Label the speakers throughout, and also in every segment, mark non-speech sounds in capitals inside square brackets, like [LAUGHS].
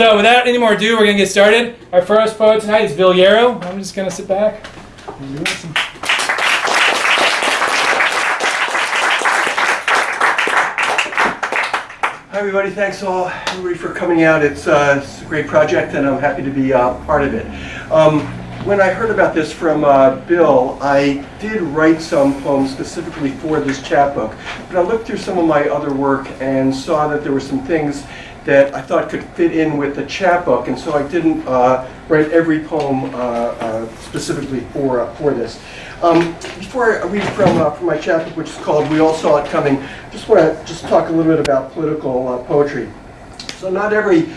Speaker 1: So without any more ado, we're gonna get started. Our first poet tonight is Bill Yarrow. I'm just gonna sit back.
Speaker 2: Hi, everybody. Thanks all, everybody, for coming out. It's, uh, it's a great project, and I'm happy to be uh, part of it. Um, when I heard about this from uh, Bill, I did write some poems specifically for this chapbook, but I looked through some of my other work and saw that there were some things that I thought could fit in with the chapbook, and so I didn't uh, write every poem uh, uh, specifically for, uh, for this. Um, before I read from, uh, from my chapbook, which is called We All Saw It Coming, I just want to just talk a little bit about political poetry. So not every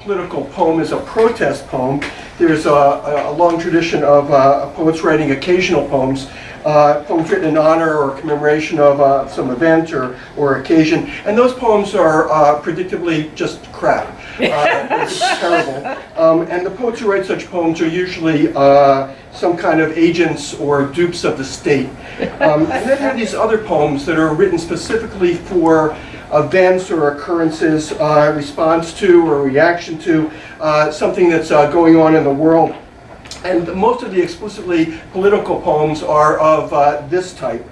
Speaker 2: political poem is a protest poem. There's a, a long tradition of poets writing occasional poems, uh, poems written in honor or commemoration of uh, some event or, or occasion. And those poems are uh, predictably just crap. Uh, [LAUGHS] terrible. Um, and the poets who write such poems are usually uh, some kind of agents or dupes of the state. Um, and then there are these other poems that are written specifically for events or occurrences, uh, response to or reaction to uh, something that's uh, going on in the world. And most of the explicitly political poems are of uh, this type.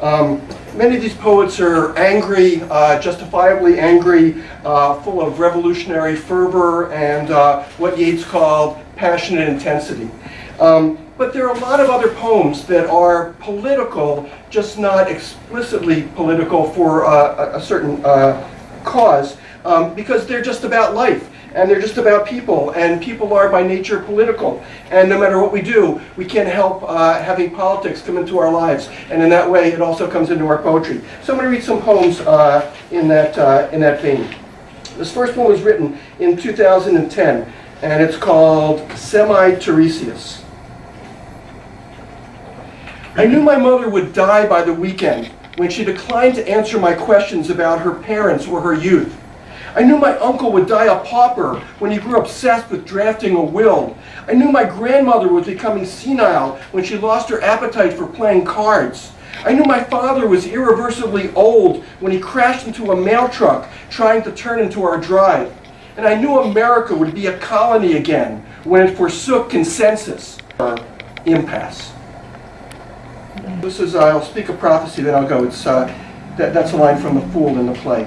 Speaker 2: Um, many of these poets are angry, uh, justifiably angry, uh, full of revolutionary fervor and uh, what Yeats called passionate intensity. Um, but there are a lot of other poems that are political, just not explicitly political for uh, a, a certain uh, cause, um, because they're just about life and they're just about people, and people are by nature political. And no matter what we do, we can't help uh, having politics come into our lives. And in that way, it also comes into our poetry. So I'm going to read some poems uh, in, that, uh, in that vein. This first one was written in 2010, and it's called Semi-Tiresias. I knew my mother would die by the weekend when she declined to answer my questions about her parents or her youth. I knew my uncle would die a pauper when he grew obsessed with drafting a will. I knew my grandmother was becoming senile when she lost her appetite for playing cards. I knew my father was irreversibly old when he crashed into a mail truck trying to turn into our drive. And I knew America would be a colony again when it forsook consensus or impasse. This is, uh, I'll speak a prophecy, then I'll go. It's, uh, that, that's a line from The Fool in the play.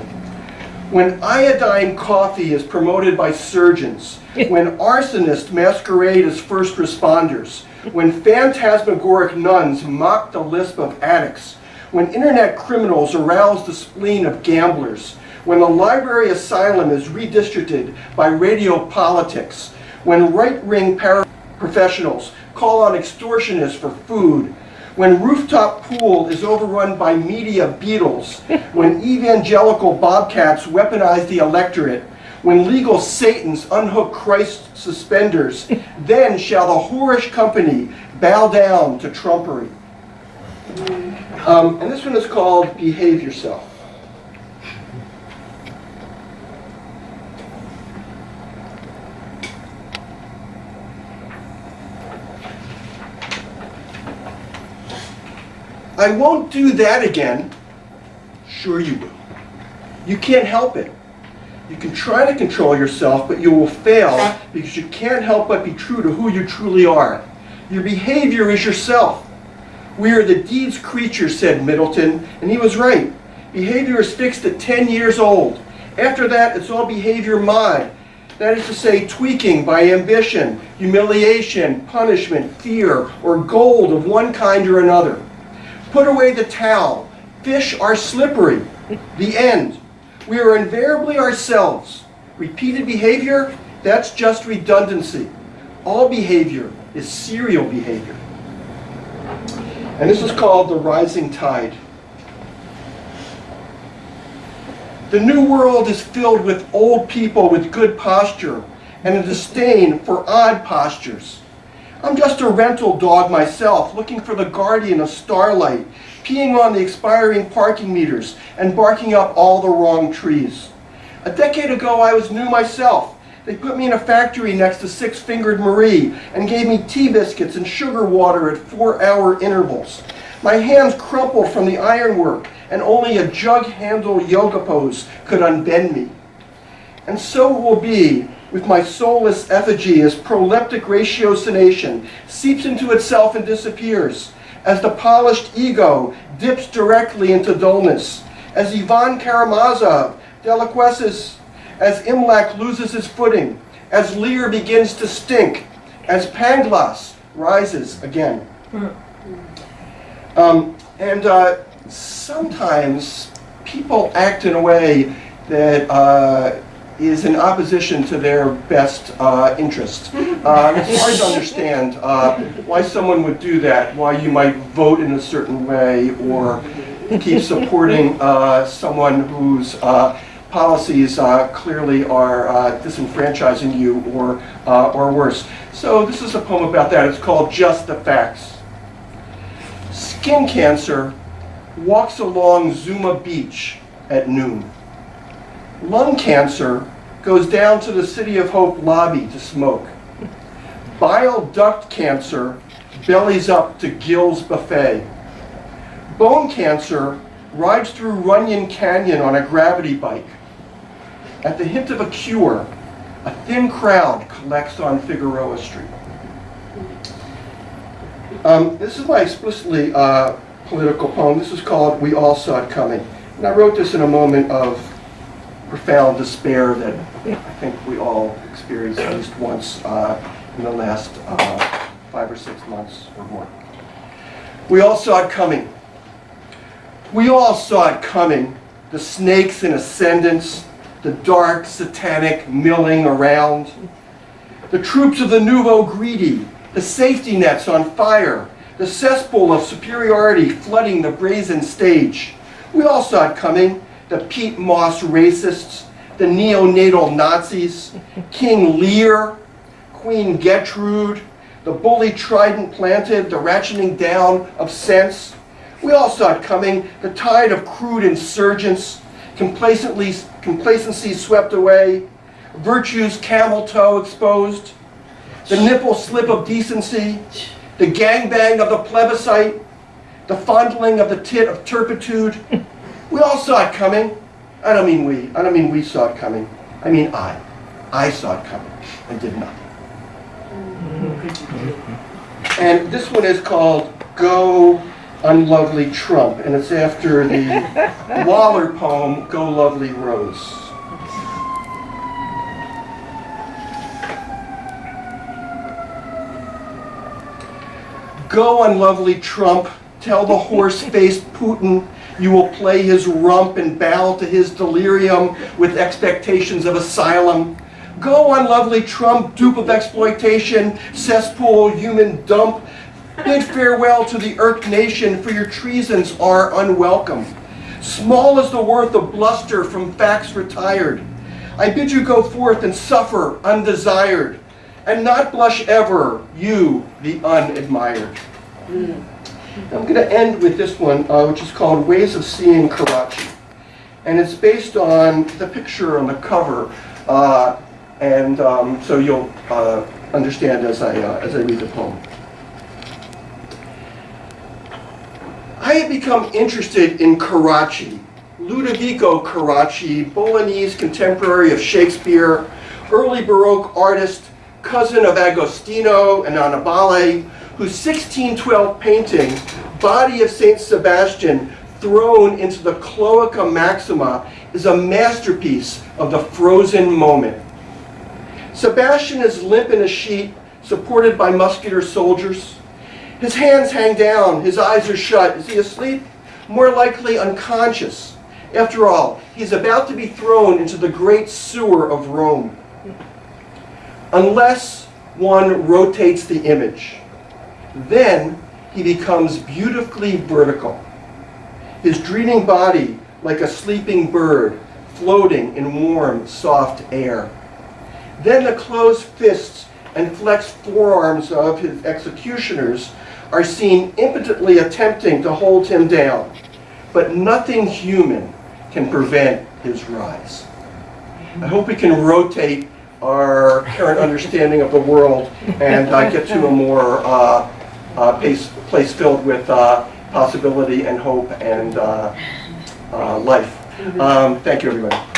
Speaker 2: When iodine coffee is promoted by surgeons, [LAUGHS] when arsonists masquerade as first responders, when phantasmagoric nuns mock the lisp of addicts, when internet criminals arouse the spleen of gamblers, when the library asylum is redistricted by radio politics, when right-wing paraprofessionals call on extortionists for food, when rooftop pool is overrun by media beetles, when evangelical bobcats weaponize the electorate, when legal satans unhook Christ's suspenders, then shall the whorish company bow down to trumpery. Um, and this one is called Behave Yourself. I won't do that again. Sure you will. You can't help it. You can try to control yourself, but you will fail because you can't help but be true to who you truly are. Your behavior is yourself. We are the deeds creatures, said Middleton, and he was right. Behavior is fixed at 10 years old. After that, it's all behavior mod. That is to say, tweaking by ambition, humiliation, punishment, fear, or gold of one kind or another. Put away the towel. Fish are slippery. The end. We are invariably ourselves. Repeated behavior, that's just redundancy. All behavior is serial behavior. And this is called the rising tide. The new world is filled with old people with good posture and a disdain for odd postures. I'm just a rental dog myself, looking for the guardian of starlight, peeing on the expiring parking meters and barking up all the wrong trees. A decade ago, I was new myself. They put me in a factory next to Six-Fingered Marie and gave me tea biscuits and sugar water at four-hour intervals. My hands crumpled from the ironwork, and only a jug-handle yoga pose could unbend me. And so it will be with my soulless effigy as proleptic ratiocination seeps into itself and disappears, as the polished ego dips directly into dullness, as Ivan Karamazov deliquesces, as Imlac loses his footing, as Lear begins to stink, as Pangloss rises again. Um, and uh, sometimes people act in a way that uh, is in opposition to their best uh, interest. [LAUGHS] Uh, it's hard to understand uh, why someone would do that, why you might vote in a certain way or keep supporting uh, someone whose uh, policies uh, clearly are uh, disenfranchising you or, uh, or worse. So this is a poem about that. It's called Just the Facts. Skin cancer walks along Zuma Beach at noon. Lung cancer goes down to the City of Hope lobby to smoke. Bile duct cancer bellies up to Gill's Buffet. Bone cancer rides through Runyon Canyon on a gravity bike. At the hint of a cure, a thin crowd collects on Figueroa Street. Um, this is my explicitly uh, political poem. This is called We All Saw It Coming. And I wrote this in a moment of profound despair that I think we all experienced at least once uh, in the last uh, five or six months or more. We all saw it coming. We all saw it coming. The snakes in ascendance, the dark satanic milling around, the troops of the nouveau greedy, the safety nets on fire, the cesspool of superiority flooding the brazen stage. We all saw it coming. The Pete Moss racists, the neonatal Nazis, King Lear, Queen Gertrude, the bully trident planted, the ratcheting down of sense. We all saw it coming, the tide of crude insurgents, complacently, complacency swept away, virtue's camel toe exposed, the nipple slip of decency, the gangbang of the plebiscite, the fondling of the tit of turpitude. We all saw it coming. I don't mean we. I don't mean we saw it coming. I mean I. I saw it coming and did nothing. And this one is called Go Unlovely Trump, and it's after the [LAUGHS] Waller poem Go Lovely Rose. Go, unlovely Trump, tell the horse-faced Putin you will play his rump and bow to his delirium with expectations of asylum. Go, unlovely Trump, dupe of exploitation, cesspool, human dump. Bid farewell to the irked nation, for your treasons are unwelcome. Small is the worth of bluster from facts retired. I bid you go forth and suffer undesired, and not blush ever, you, the unadmired. Hmm. I'm going to end with this one, uh, which is called Ways of Seeing Carracci. And it's based on the picture on the cover, uh, and um, so you'll uh, understand as I, uh, as I read the poem. I have become interested in Carracci, Ludovico Carracci, Bolognese contemporary of Shakespeare, early Baroque artist, cousin of Agostino and Annibale, whose 1612 painting, Body of St. Sebastian, thrown into the Cloaca Maxima, is a masterpiece of the frozen moment. Sebastian is limp in a sheet, supported by muscular soldiers. His hands hang down, his eyes are shut. Is he asleep? More likely unconscious. After all, he's about to be thrown into the great sewer of Rome. Unless one rotates the image, then he becomes beautifully vertical. His dreaming body like a sleeping bird floating in warm, soft air. Then the closed fists and flexed forearms of his executioners are seen impotently attempting to hold him down. But nothing human can prevent his rise. I hope we can rotate our current understanding of the world and uh, get to a more uh, uh, place, place filled with uh, possibility and hope and uh, uh, life. Um, thank you, everybody.